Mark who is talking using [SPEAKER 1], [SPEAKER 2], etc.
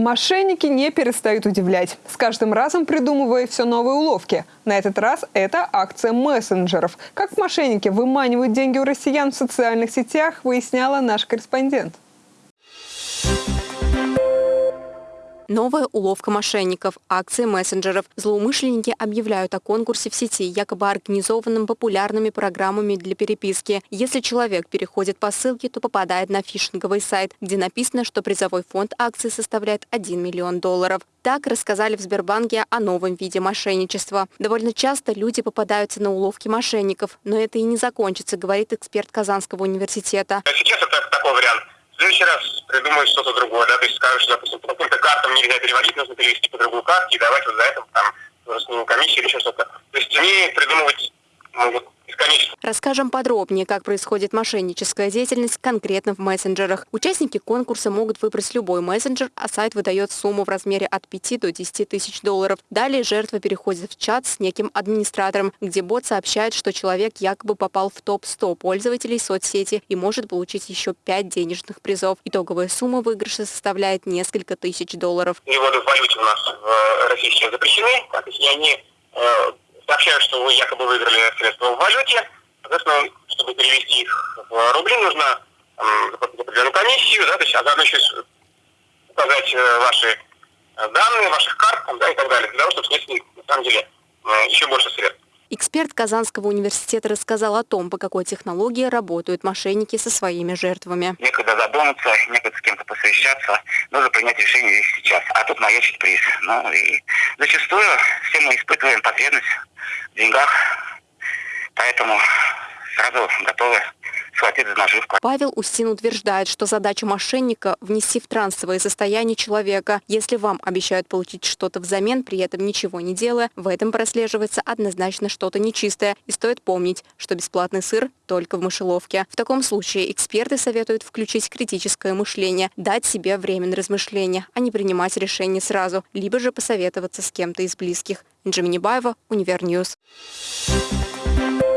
[SPEAKER 1] Мошенники не перестают удивлять, с каждым разом придумывая все новые уловки. На этот раз это акция мессенджеров. Как мошенники выманивают деньги у россиян в социальных сетях, выясняла наш корреспондент.
[SPEAKER 2] Новая уловка мошенников, акции мессенджеров. Злоумышленники объявляют о конкурсе в сети, якобы организованном популярными программами для переписки. Если человек переходит по ссылке, то попадает на фишинговый сайт, где написано, что призовой фонд акции составляет 1 миллион долларов. Так рассказали в Сбербанке о новом виде мошенничества. Довольно часто люди попадаются на уловки мошенников, но это и не закончится, говорит эксперт Казанского университета.
[SPEAKER 3] Сейчас это такой вариант следующий раз придумают что-то другое, да, то есть скажут, что, допустим, по каким-то картам нельзя переводить, нужно перевести по другую карту и давать вот за это там комиссию или еще что-то. То есть они придумывать могут бесконечно.
[SPEAKER 2] Расскажем подробнее, как происходит мошенническая деятельность конкретно в мессенджерах. Участники конкурса могут выбрать любой мессенджер, а сайт выдает сумму в размере от 5 до 10 тысяч долларов. Далее жертва переходит в чат с неким администратором, где бот сообщает, что человек якобы попал в топ-100 пользователей соцсети и может получить еще 5 денежных призов. Итоговая сумма выигрыша составляет несколько тысяч долларов.
[SPEAKER 3] Переводы в валюте у нас в России сейчас запрещены, и они э, сообщают, что вы якобы выиграли средства в валюте. Соответственно, чтобы перевести их в рубли, нужно заплатить определенную комиссию, да, то есть, а заодно еще указать э, ваши э, данные, ваших карт да, и так далее, для того, чтобы снести, на самом деле, э, еще больше средств.
[SPEAKER 2] Эксперт Казанского университета рассказал о том, по какой технологии работают мошенники со своими жертвами.
[SPEAKER 4] Некогда задуматься, некогда с кем-то посовещаться, нужно принять решение здесь сейчас. А тут маячит приз. Ну и зачастую все мы испытываем потребность в деньгах, поэтому сразу готовы схватить за наживку.
[SPEAKER 2] Павел Устин утверждает, что задача мошенника – ввести в трансовое состояние человека. Если вам обещают получить что-то взамен, при этом ничего не делая, в этом прослеживается однозначно что-то нечистое. И стоит помнить, что бесплатный сыр только в мышеловке. В таком случае эксперты советуют включить критическое мышление, дать себе время на размышления, а не принимать решение сразу, либо же посоветоваться с кем-то из близких. Джимини Баева, Univer News. Thank you